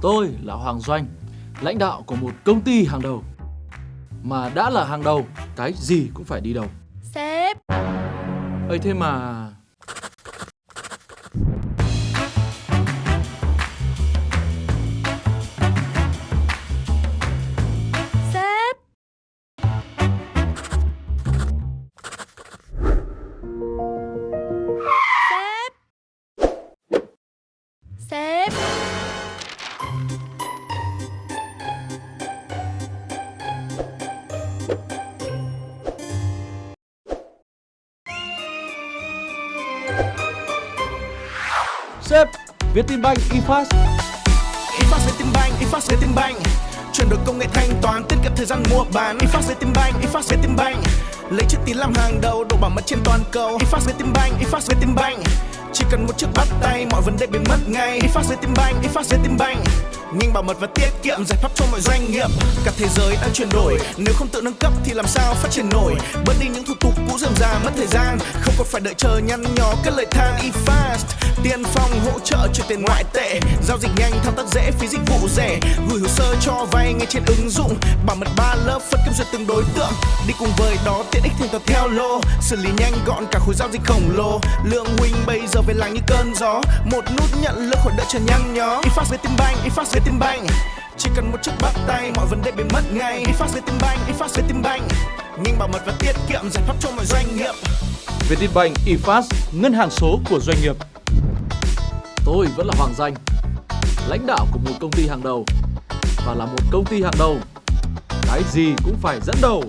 Tôi là Hoàng Doanh, lãnh đạo của một công ty hàng đầu. Mà đã là hàng đầu, cái gì cũng phải đi đầu. Sếp ấy thế mà... Sếp Sếp Sếp Sếp, Vietinbank eFast. eFast Vietinbank, eFast Vietinbank Chuyển đổi công nghệ thanh toán, tiết kiệm thời gian mua bán. eFast Vietinbank, eFast Vietinbank Lấy chữ tín làm hàng đầu, độ bảo mật trên toàn cầu. eFast Vietinbank, eFast Vietinbank Chỉ cần một chiếc bắt tay, mọi vấn đề biến mất ngay. eFast Vietinbank, eFast Vietinbank nhanh bảo mật và tiết kiệm giải pháp cho mọi doanh nghiệp. Cả thế giới đang chuyển đổi. Nếu không tự nâng cấp thì làm sao phát triển nổi? Bớt đi những thủ tục cũ dườm già mất thời gian. Không còn phải đợi chờ nhăn nhó các lời than eFast tiên phong hỗ trợ chuyển tiền ngoại tệ. Giao dịch nhanh thao tác dễ phí dịch vụ rẻ. Gửi hồ sơ cho vay ngay trên ứng dụng. Bảo mật ba lớp phân kiểm duyệt từng đối tượng. Đi cùng với đó tiện ích thành toán theo lô. Xử lý nhanh gọn cả khối giao dịch khổng lồ. Lượng huynh bây giờ về làng như cơn gió. Một nút nhận lượng khỏi đợi chờ nhăn nhó. Ifax với tim banh ifax với tim Vietinbank chỉ cần một chiếc bắt tay mọi vấn đề biến mất ngay. Ifax với tim banh ifax với tim Vietinbank nhanh bảo mật và tiết kiệm giải pháp cho mọi doanh nghiệp. Vietinbank eFast, ngân hàng số của doanh nghiệp. Tôi vẫn là Hoàng Danh, lãnh đạo của một công ty hàng đầu. Và là một công ty hàng đầu, cái gì cũng phải dẫn đầu